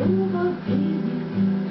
in the peace.